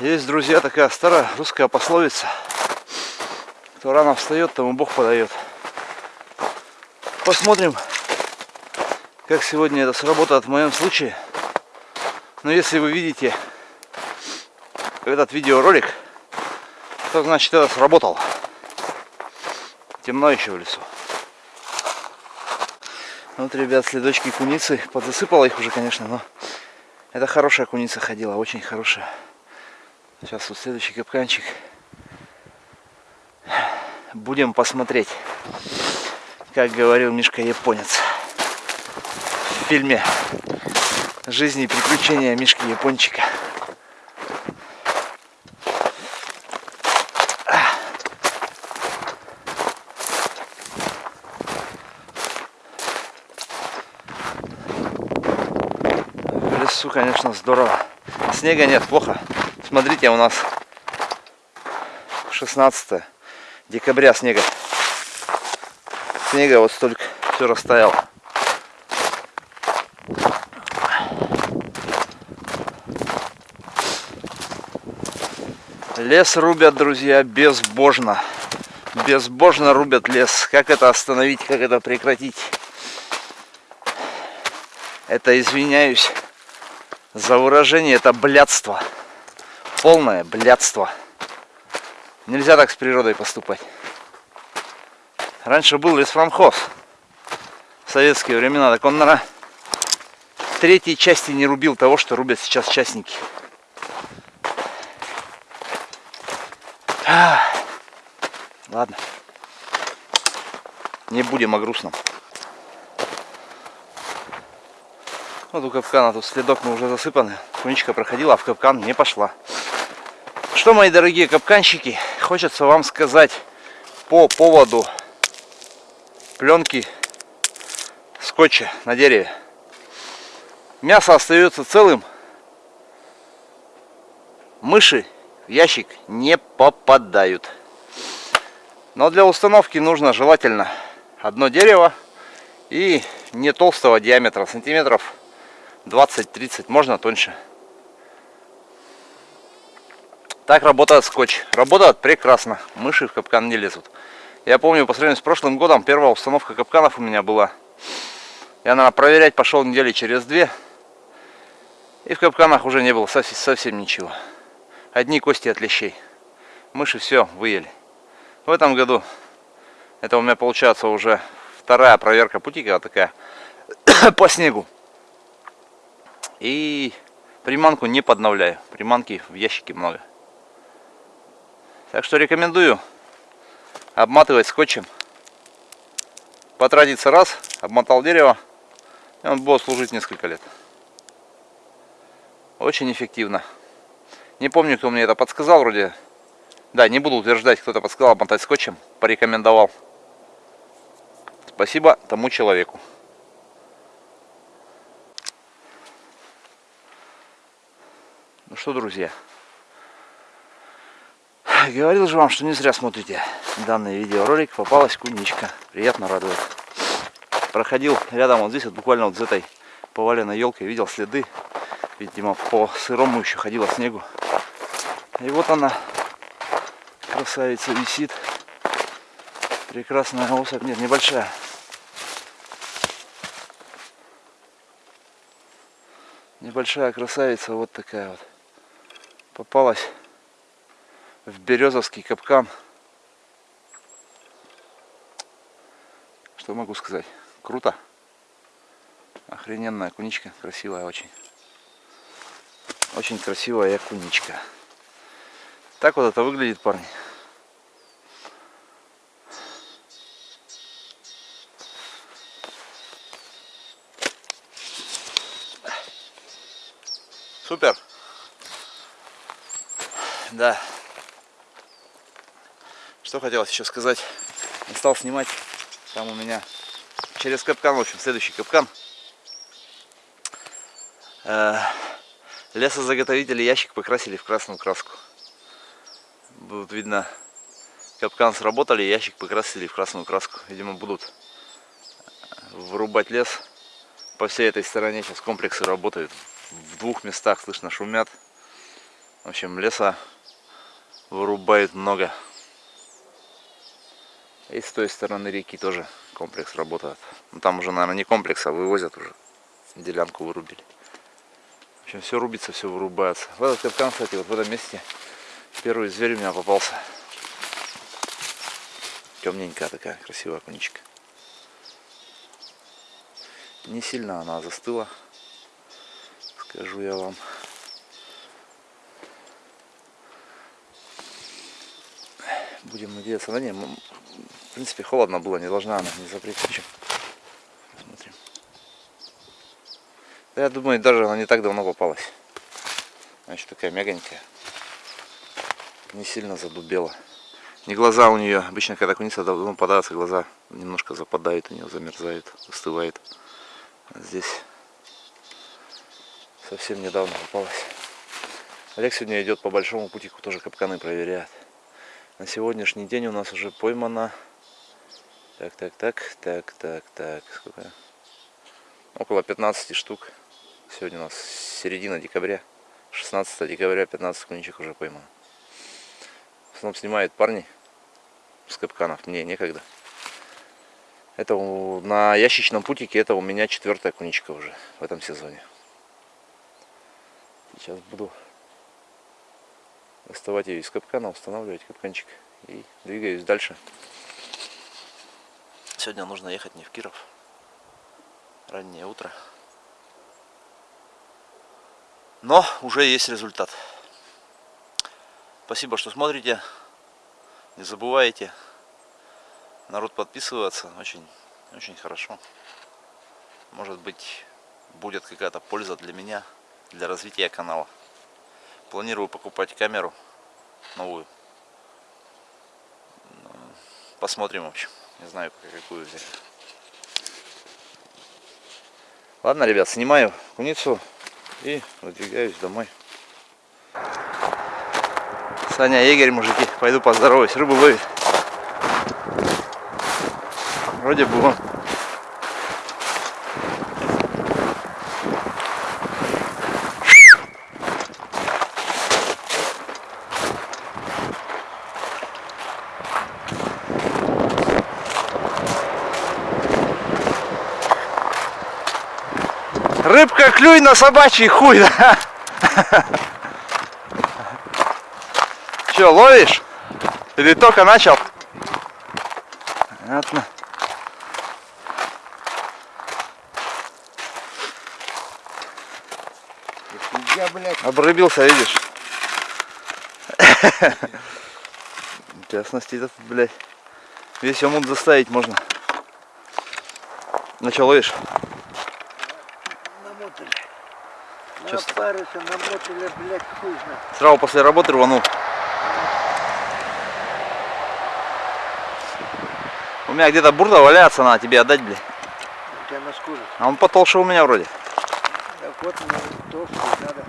Есть, друзья, такая старая русская пословица. Кто рано встает, тому Бог подает. Посмотрим, как сегодня это сработает в моем случае. Но если вы видите этот видеоролик, то значит это сработало. Темно еще в лесу. Вот, ребят, следочки куницы. Подзасыпала их уже, конечно, но это хорошая куница ходила, очень хорошая. Сейчас вот следующий капканчик. Будем посмотреть, как говорил Мишка Японец в фильме «Жизни и приключения Мишки Япончика». В лесу, конечно, здорово. Снега нет, плохо. Смотрите, у нас 16 декабря снега. Снега вот столько все растаяло. Лес рубят, друзья, безбожно. Безбожно рубят лес. Как это остановить, как это прекратить? Это, извиняюсь за выражение, это блядство. Полное блядство. Нельзя так с природой поступать. Раньше был леспромхоз. В советские времена. Так он, наверное, третьей части не рубил того, что рубят сейчас частники. Ладно. Не будем о грустном. Вот у капкана тут следок мы уже засыпаны. Куничка проходила, а в капкан не пошла. Что, мои дорогие капканщики, хочется вам сказать по поводу пленки скотча на дереве. Мясо остается целым. Мыши в ящик не попадают. Но для установки нужно желательно одно дерево и не толстого диаметра, сантиметров 20-30, можно тоньше. Так работает скотч. Работает прекрасно. Мыши в капкан не лезут. Я помню, по сравнению с прошлым годом, первая установка капканов у меня была. Я, наверное, проверять пошел недели через две. И в капканах уже не было совсем, совсем ничего. Одни кости от лещей. Мыши все выели. В этом году это у меня получается уже вторая проверка путика такая по снегу. И приманку не подновляю. Приманки в ящике много. Так что рекомендую обматывать скотчем. Потратиться раз, обмотал дерево, и он будет служить несколько лет. Очень эффективно. Не помню, кто мне это подсказал, вроде да, не буду утверждать, кто-то подсказал обмотать скотчем, порекомендовал. Спасибо тому человеку. Ну что, друзья, говорил же вам, что не зря смотрите данный видеоролик. Попалась куничка. Приятно радует. Проходил рядом вот здесь, вот буквально вот с этой поваленной елкой, видел следы. Видимо, по сырому еще ходила снегу. И вот она красавица висит. Прекрасная особь. Нет, небольшая. Небольшая красавица вот такая вот. Попалась в березовский капкан. Что могу сказать? Круто. Охрененная куничка. Красивая очень. Очень красивая куничка. Так вот это выглядит, парни. Супер. Да. Что хотелось еще сказать. Не стал снимать. Там у меня через капкан, в общем, следующий капкан. Э, лесозаготовители ящик покрасили в красную краску. Будут видно, капкан сработали, ящик покрасили в красную краску. Видимо, будут вырубать лес по всей этой стороне. Сейчас комплексы работают в двух местах слышно шумят. В общем, леса вырубает много. И с той стороны реки тоже комплекс работает. Ну, там уже, наверное, не комплекс, а вывозят уже. Делянку вырубили. В общем, все рубится, все вырубается. В этот капкан, кстати, вот в этом месте первый зверь у меня попался. Темненькая такая, красивая коничка. Не сильно она застыла, скажу я вам. Будем надеяться. Да не, в принципе, холодно было, не должна она, не запретить. Смотрим. Да, я думаю, даже она не так давно попалась. Значит, такая мягонькая. Не сильно задубела. Не глаза у нее, обычно когда куница давно подается, глаза немножко западают у нее, замерзают, остывает. А здесь совсем недавно попалась. Олег сегодня идет по большому путику, тоже капканы проверяет. На сегодняшний день у нас уже поймано... Так, так, так, так, так, так, сколько? Около 15 штук. Сегодня у нас середина декабря. 16 декабря 15 куничек уже поймано. В основном снимают парни с капканов. Мне некогда. Это на ящичном путике это у меня четвертая куничка уже в этом сезоне. Сейчас буду доставать ее из капкана, устанавливать капканчик и двигаюсь дальше. Сегодня нужно ехать не в Киров. Раннее утро. Но уже есть результат. Спасибо, что смотрите. Не забывайте народ подписываться. Очень, очень хорошо. Может быть, будет какая-то польза для меня, для развития канала. Планирую покупать камеру новую. Посмотрим, в общем. Не знаю, какую взять. Ладно, ребят, снимаю куницу и выдвигаюсь домой. Саня, егерь, мужики, пойду поздороваюсь, рыбу ловит. Вроде бы он клюй на собачий хуй, да? Че, ловишь? Или только начал? Понятно. Я, блядь... Обрыбился, видишь? Интересности этот, блядь. Весь омут заставить можно. Что, ловишь? Намотали. Сейчас. Напарился, намотали, блядь, хуй. Сразу после работы рванул. У меня где-то бурда валяется, надо тебе отдать, блядь. У тебя на. А он потолще у меня вроде. Так вот, мне толстый надо.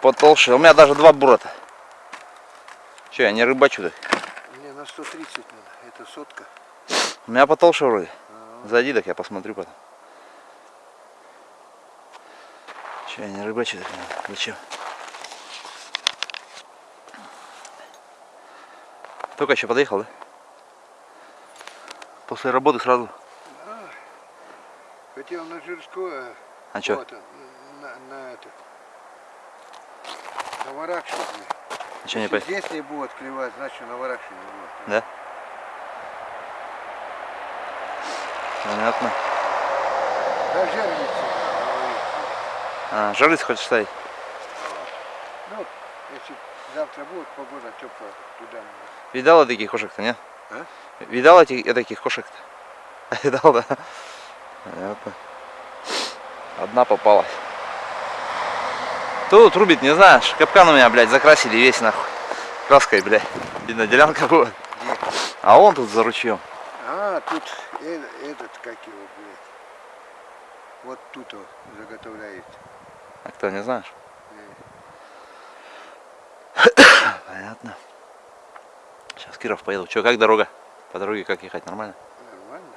Потолще. У меня даже два бура-то. Че, я не рыбачу так? Мне на 130 надо. Это сотка. У меня потолще вроде. А, Зайди, так я посмотрю потом. Че, я не рыбачу так надо. Зачем? Только еще подъехал, да? После работы сразу. да. Хотел на Жирскую. А чё? Вот, на, на это. На блядь. А че не Если по... здесь не будет клевать, значит на Варакшу не будет. Да? Понятно. Да жерлица. А, жерлиц хочешь ставить? Ну, если завтра будет погода теплая, туда. Видала таких кошек-то, не? А? Видал этих, таких кошек-то? Видал, да? Понятно. Одна попалась. Тут рубит, не знаешь, капкан у меня, блядь, закрасили весь нахуй. Краской, блядь. Видно, делянка будет. Где? А он тут за ручьем. А, тут э- этот, как его, блядь. Вот тут вот заготовляет. А кто, не знаешь? Понятно. Сейчас Киров поеду. Че, как дорога? По дороге как ехать? Нормально? Нормально.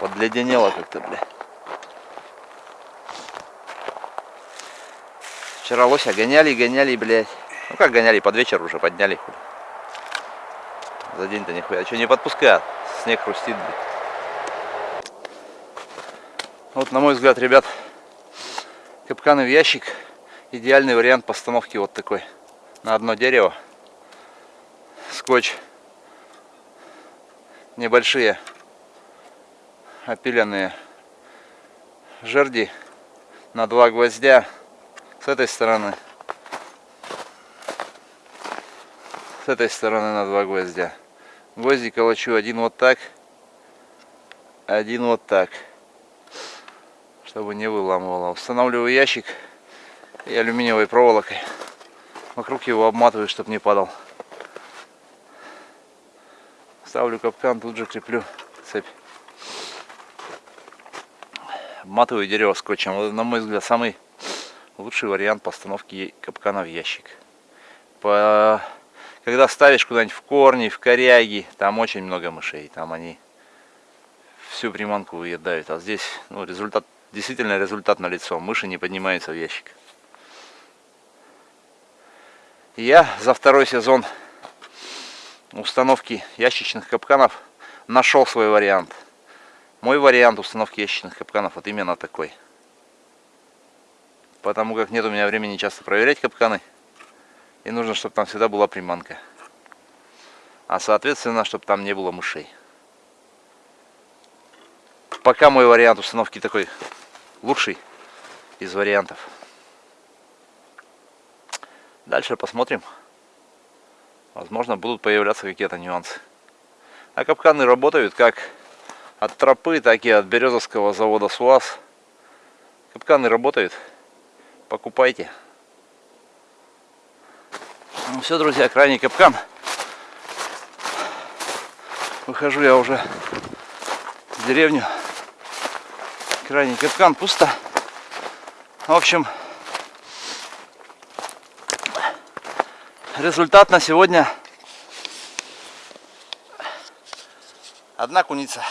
Подледенело как-то, бля. Вчера лося гоняли, гоняли, блядь. Ну как гоняли, под вечер уже подняли. хули. За день-то нихуя. Что не подпускают? Снег хрустит, блядь. Вот, на мой взгляд, ребят, капканы в ящик. Идеальный вариант постановки вот такой. На одно дерево. Скотч. Небольшие опиленные жерди на два гвоздя с этой стороны с этой стороны на два гвоздя гвозди колочу один вот так один вот так чтобы не выламывало устанавливаю ящик и алюминиевой проволокой вокруг его обматываю чтобы не падал ставлю капкан тут же креплю цепь обматываю дерево скотчем. На мой взгляд, самый лучший вариант постановки капкана в ящик. По... Когда ставишь куда-нибудь в корни, в коряги, там очень много мышей. Там они всю приманку выедают. А здесь ну, результат, действительно результат на лицо. Мыши не поднимаются в ящик. Я за второй сезон установки ящичных капканов нашел свой вариант. Мой вариант установки ящичных капканов вот именно такой. Потому как нет у меня времени часто проверять капканы. И нужно, чтобы там всегда была приманка. А соответственно, чтобы там не было мышей. Пока мой вариант установки такой лучший из вариантов. Дальше посмотрим. Возможно, будут появляться какие-то нюансы. А капканы работают как от тропы, так и от Березовского завода СУАЗ. Капканы работают. Покупайте. Ну все, друзья, крайний капкан. Выхожу я уже в деревню. Крайний капкан пусто. В общем, результат на сегодня одна куница.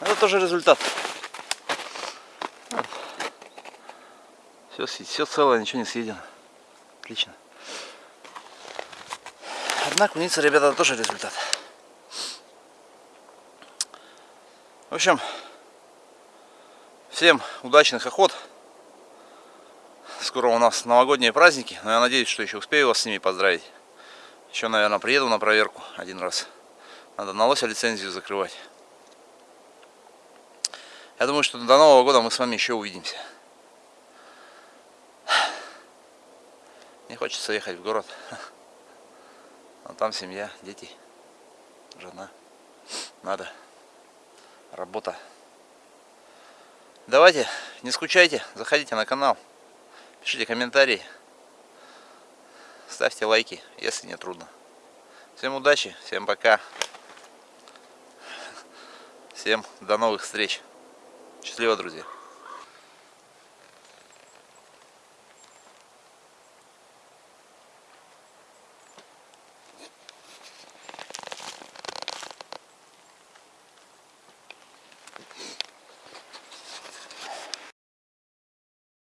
Это тоже результат. Все, все целое, ничего не съедено. Отлично. Одна куница, ребята, тоже результат. В общем, всем удачных охот. Скоро у нас новогодние праздники, но я надеюсь, что еще успею вас с ними поздравить. Еще, наверное, приеду на проверку один раз. Надо на лося лицензию закрывать. Я думаю, что до Нового года мы с вами еще увидимся. Не хочется ехать в город. Но там семья, дети, жена. Надо. Работа. Давайте, не скучайте, заходите на канал, пишите комментарии, ставьте лайки, если не трудно. Всем удачи, всем пока. Всем до новых встреч. Счастливо, друзья.